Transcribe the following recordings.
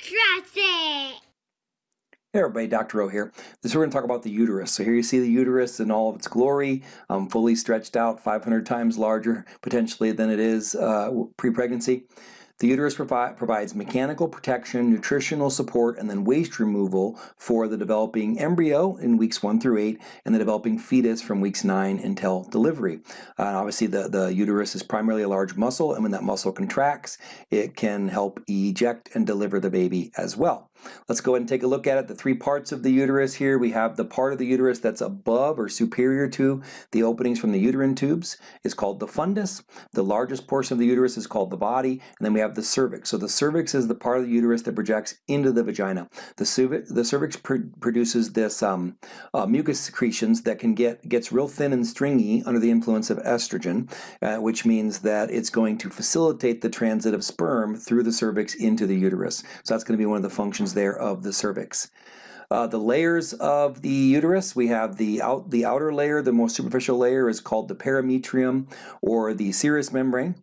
It. Hey everybody, Dr. O here. This we're going to talk about the uterus. So here you see the uterus in all of its glory, um, fully stretched out, 500 times larger potentially than it is uh, pre-pregnancy. The uterus provi provides mechanical protection, nutritional support, and then waste removal for the developing embryo in weeks 1 through 8 and the developing fetus from weeks 9 until delivery. Uh, obviously, the, the uterus is primarily a large muscle, and when that muscle contracts, it can help eject and deliver the baby as well. Let's go ahead and take a look at it. The three parts of the uterus here, we have the part of the uterus that's above or superior to the openings from the uterine tubes is called the fundus. The largest portion of the uterus is called the body, and then we have the cervix. So the cervix is the part of the uterus that projects into the vagina. The, cervix, the cervix pr produces this um, uh, mucus secretions that can get gets real thin and stringy under the influence of estrogen, uh, which means that it's going to facilitate the transit of sperm through the cervix into the uterus. So that's going to be one of the functions there of the cervix. Uh, the layers of the uterus, we have the, out, the outer layer, the most superficial layer is called the perimetrium or the serous membrane.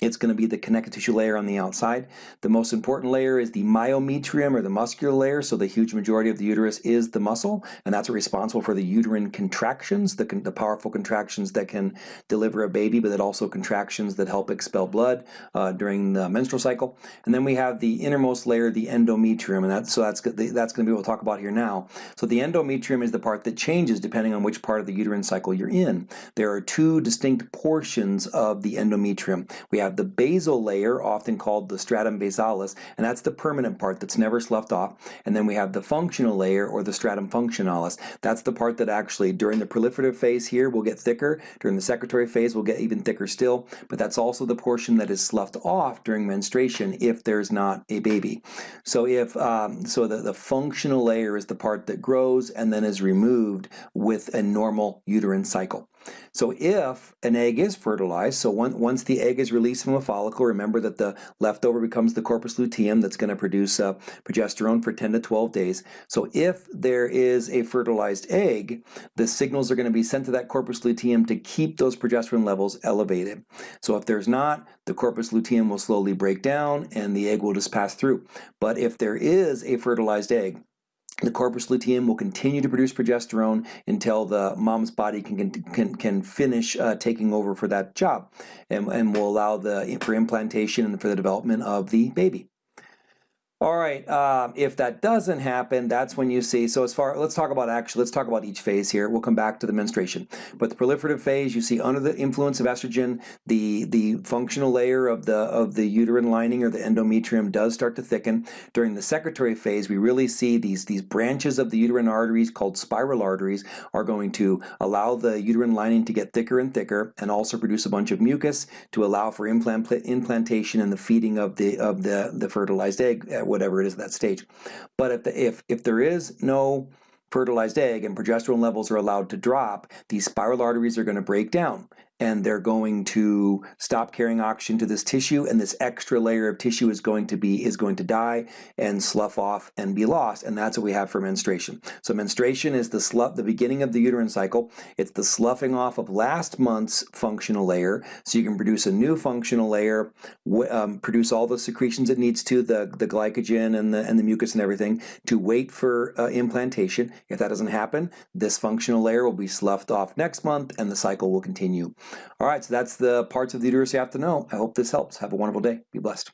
It's going to be the connective tissue layer on the outside. The most important layer is the myometrium or the muscular layer, so the huge majority of the uterus is the muscle, and that's responsible for the uterine contractions, the, the powerful contractions that can deliver a baby, but that also contractions that help expel blood uh, during the menstrual cycle. And then we have the innermost layer, the endometrium, and that's, so that's, that's going to be what we'll talk about here now. So the endometrium is the part that changes depending on which part of the uterine cycle you're in. There are two distinct portions of the endometrium. We have have the basal layer, often called the stratum basalis, and that's the permanent part that's never sloughed off. And then we have the functional layer, or the stratum functionalis. That's the part that actually, during the proliferative phase here, will get thicker. During the secretory phase, will get even thicker still. But that's also the portion that is sloughed off during menstruation if there's not a baby. So if um, so, the, the functional layer is the part that grows and then is removed with a normal uterine cycle. So if an egg is fertilized, so one, once the egg is released from a follicle, remember that the leftover becomes the corpus luteum that's going to produce uh, progesterone for 10 to 12 days. So if there is a fertilized egg, the signals are going to be sent to that corpus luteum to keep those progesterone levels elevated. So if there's not, the corpus luteum will slowly break down and the egg will just pass through. But if there is a fertilized egg, the corpus luteum will continue to produce progesterone until the mom's body can, can, can finish uh, taking over for that job and, and will allow the, for implantation and for the development of the baby. All right, um, if that doesn't happen, that's when you see, so as far, let's talk about actually, let's talk about each phase here. We'll come back to the menstruation. But the proliferative phase, you see under the influence of estrogen, the, the functional layer of the, of the uterine lining or the endometrium does start to thicken. During the secretory phase, we really see these, these branches of the uterine arteries called spiral arteries are going to allow the uterine lining to get thicker and thicker and also produce a bunch of mucus to allow for implant, implantation and the feeding of the, of the, the fertilized egg whatever it is at that stage. But if, the, if, if there is no fertilized egg and progesterone levels are allowed to drop, these spiral arteries are going to break down and they're going to stop carrying oxygen to this tissue and this extra layer of tissue is going to be is going to die and slough off and be lost and that's what we have for menstruation. So menstruation is the slough the beginning of the uterine cycle. It's the sloughing off of last month's functional layer so you can produce a new functional layer um, produce all the secretions it needs to the the glycogen and the and the mucus and everything to wait for uh, implantation. If that doesn't happen this functional layer will be sloughed off next month and the cycle will continue all right, so that's the parts of the uterus you have to know. I hope this helps. Have a wonderful day. Be blessed.